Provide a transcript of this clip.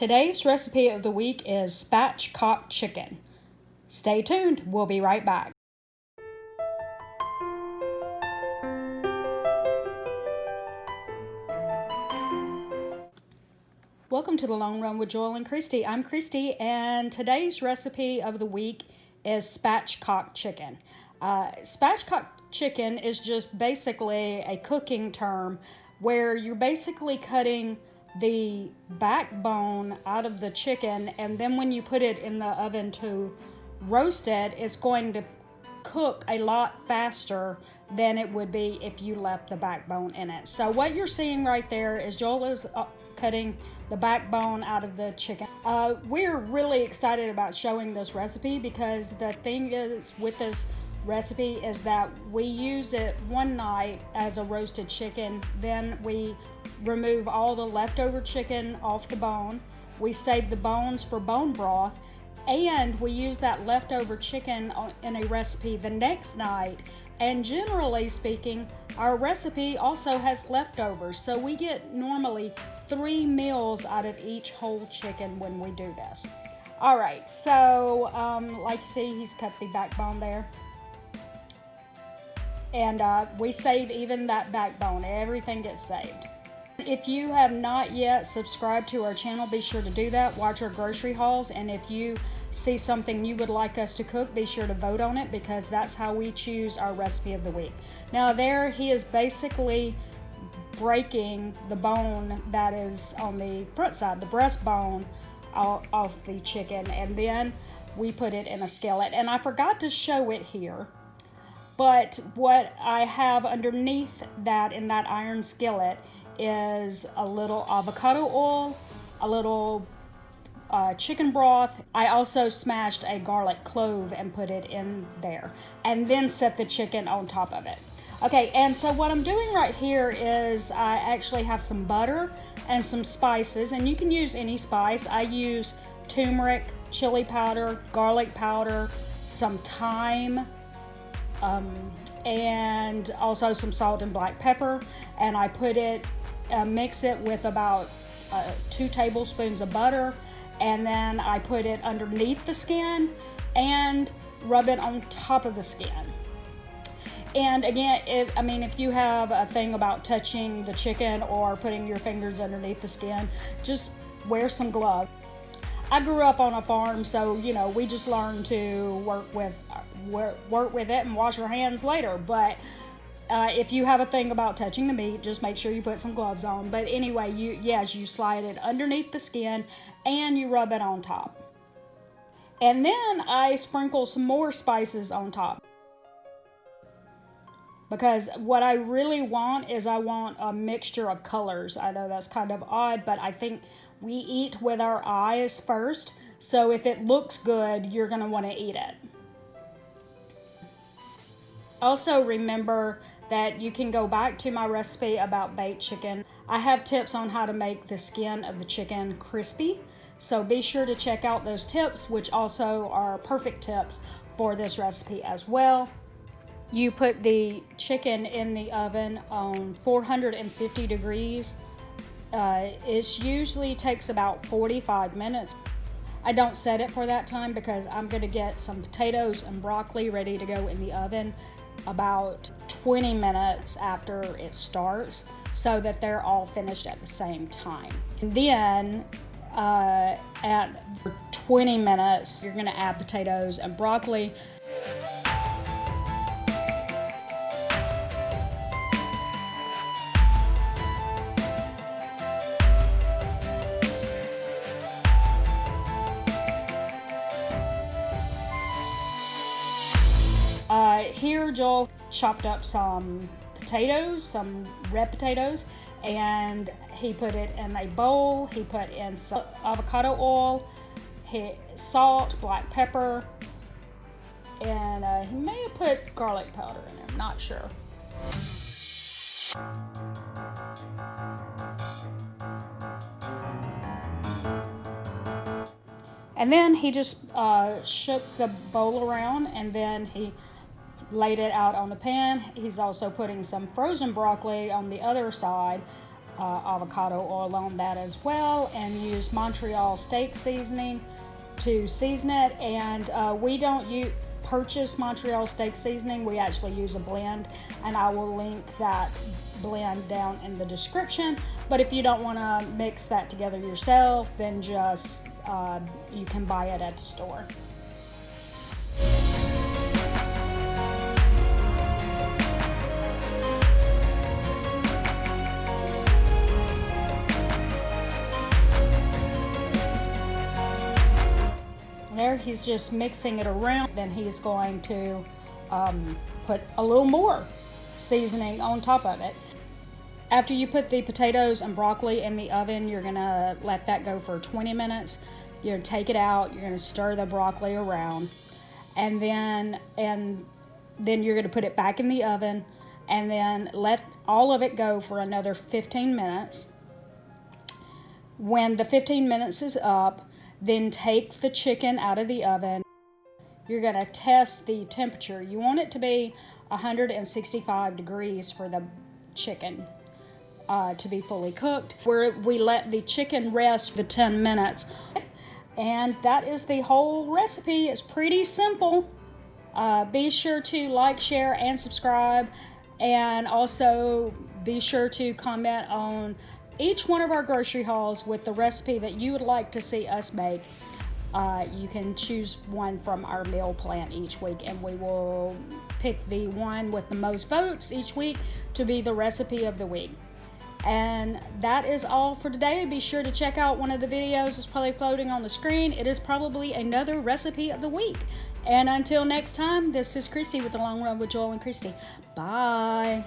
Today's recipe of the week is spatchcock chicken. Stay tuned, we'll be right back. Welcome to the Long Run with Joel and Christy. I'm Christy, and today's recipe of the week is spatchcock chicken. Uh, spatchcock chicken is just basically a cooking term where you're basically cutting the backbone out of the chicken and then when you put it in the oven to roast it, it's going to cook a lot faster than it would be if you left the backbone in it. So what you're seeing right there is Joel is uh, cutting the backbone out of the chicken. Uh, we're really excited about showing this recipe because the thing is with this recipe is that we used it one night as a roasted chicken. Then we remove all the leftover chicken off the bone. We save the bones for bone broth and we use that leftover chicken in a recipe the next night. And generally speaking, our recipe also has leftovers. So we get normally three meals out of each whole chicken when we do this. All right, so um, like you see, he's cut the backbone there. And uh, we save even that backbone, everything gets saved. If you have not yet subscribed to our channel, be sure to do that. Watch our grocery hauls, and if you see something you would like us to cook, be sure to vote on it because that's how we choose our recipe of the week. Now there he is basically breaking the bone that is on the front side, the breastbone off the chicken, and then we put it in a skillet. And I forgot to show it here, but what I have underneath that in that iron skillet is a little avocado oil, a little uh, chicken broth. I also smashed a garlic clove and put it in there and then set the chicken on top of it. Okay, and so what I'm doing right here is I actually have some butter and some spices, and you can use any spice. I use turmeric, chili powder, garlic powder, some thyme, um, and also some salt and black pepper. And I put it, uh, mix it with about uh, two tablespoons of butter and then I put it underneath the skin and rub it on top of the skin. And again, if, I mean, if you have a thing about touching the chicken or putting your fingers underneath the skin, just wear some gloves. I grew up on a farm, so you know we just learned to work with work, work with it and wash your hands later. But uh, if you have a thing about touching the meat, just make sure you put some gloves on. But anyway, you yes, you slide it underneath the skin and you rub it on top. And then I sprinkle some more spices on top. Because what I really want is I want a mixture of colors. I know that's kind of odd, but I think we eat with our eyes first. So if it looks good, you're going to want to eat it. Also remember that you can go back to my recipe about baked chicken. I have tips on how to make the skin of the chicken crispy. So be sure to check out those tips, which also are perfect tips for this recipe as well. You put the chicken in the oven on 450 degrees. Uh, it usually takes about 45 minutes. I don't set it for that time because I'm going to get some potatoes and broccoli ready to go in the oven about 20 minutes after it starts so that they're all finished at the same time. And then uh, at 20 minutes, you're gonna add potatoes and broccoli. Here, Joel chopped up some potatoes, some red potatoes, and he put it in a bowl. He put in some avocado oil, salt, black pepper, and uh, he may have put garlic powder in there. I'm not sure. And then he just uh, shook the bowl around and then he laid it out on the pan. He's also putting some frozen broccoli on the other side uh, avocado oil on that as well and use Montreal steak seasoning to season it. And uh, we don't purchase Montreal steak seasoning, we actually use a blend, and I will link that blend down in the description. But if you don't want to mix that together yourself, then just uh, you can buy it at the store. He's just mixing it around. Then he's going to um, put a little more seasoning on top of it. After you put the potatoes and broccoli in the oven, you're gonna let that go for 20 minutes. You're gonna take it out, you're gonna stir the broccoli around, and then and then you're gonna put it back in the oven and then let all of it go for another 15 minutes. When the 15 minutes is up, then take the chicken out of the oven. You're gonna test the temperature. You want it to be 165 degrees for the chicken uh, to be fully cooked. Where we let the chicken rest for 10 minutes. And that is the whole recipe. It's pretty simple. Uh, be sure to like, share, and subscribe. And also be sure to comment on each one of our grocery hauls with the recipe that you would like to see us make. Uh, you can choose one from our meal plan each week, and we will pick the one with the most votes each week to be the recipe of the week. And that is all for today. Be sure to check out one of the videos that's probably floating on the screen. It is probably another recipe of the week. And until next time, this is Christy with the Long Run with Joel and Christy. Bye.